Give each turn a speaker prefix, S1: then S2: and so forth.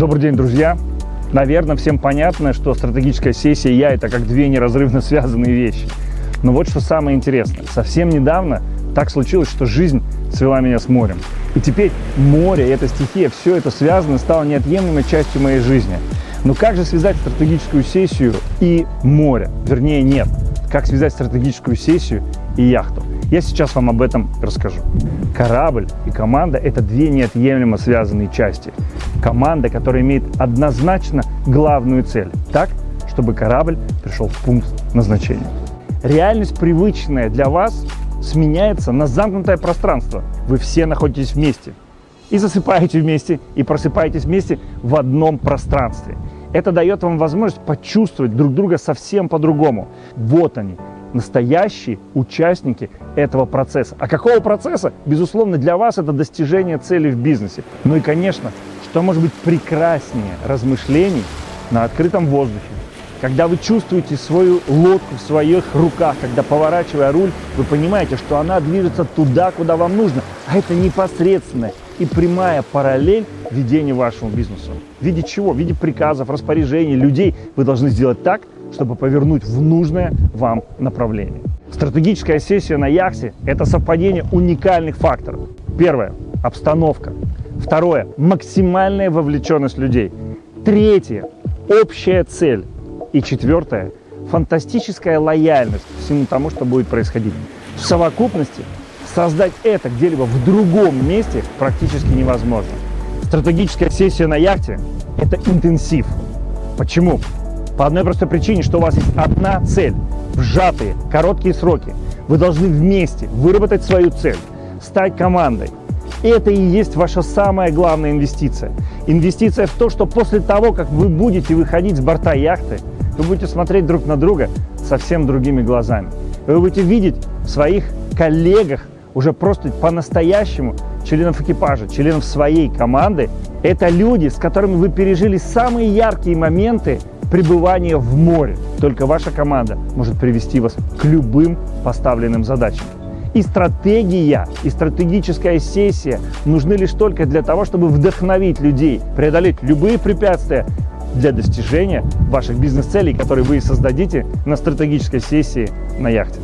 S1: Добрый день, друзья! Наверное, всем понятно, что стратегическая сессия и я – это как две неразрывно связанные вещи. Но вот что самое интересное. Совсем недавно так случилось, что жизнь свела меня с морем. И теперь море, эта стихия, все это связано, стало неотъемлемой частью моей жизни. Но как же связать стратегическую сессию и море? Вернее, нет. Как связать стратегическую сессию и яхту? Я сейчас вам об этом расскажу. Корабль и команда – это две неотъемлемо связанные части. Команда, которая имеет однозначно главную цель – так, чтобы корабль пришел в пункт назначения. Реальность, привычная для вас, сменяется на замкнутое пространство. Вы все находитесь вместе. И засыпаете вместе, и просыпаетесь вместе в одном пространстве. Это дает вам возможность почувствовать друг друга совсем по-другому. Вот они, настоящие участники этого процесса. А какого процесса? Безусловно, для вас это достижение цели в бизнесе. Ну и, конечно, что может быть прекраснее размышлений на открытом воздухе, когда вы чувствуете свою лодку в своих руках, когда поворачивая руль, вы понимаете, что она движется туда, куда вам нужно, а это непосредственная и прямая параллель ведению вашему бизнесу. В виде чего? В виде приказов, распоряжений, людей вы должны сделать так, чтобы повернуть в нужное вам направление. Стратегическая сессия на яхте – это совпадение уникальных факторов. Первое – обстановка. Второе – максимальная вовлеченность людей. Третье – общая цель. И четвертое – фантастическая лояльность всему тому, что будет происходить. В совокупности создать это где-либо в другом месте практически невозможно. Стратегическая сессия на яхте – это интенсив. Почему? По одной простой причине, что у вас есть одна цель – в сжатые, короткие сроки. Вы должны вместе выработать свою цель, стать командой. Это и есть ваша самая главная инвестиция. Инвестиция в то, что после того, как вы будете выходить с борта яхты, вы будете смотреть друг на друга совсем другими глазами. Вы будете видеть в своих коллегах уже просто по-настоящему членов экипажа, членов своей команды. Это люди, с которыми вы пережили самые яркие моменты пребывания в море. Только ваша команда может привести вас к любым поставленным задачам. И стратегия, и стратегическая сессия нужны лишь только для того, чтобы вдохновить людей, преодолеть любые препятствия для достижения ваших бизнес-целей, которые вы создадите на стратегической сессии на яхте.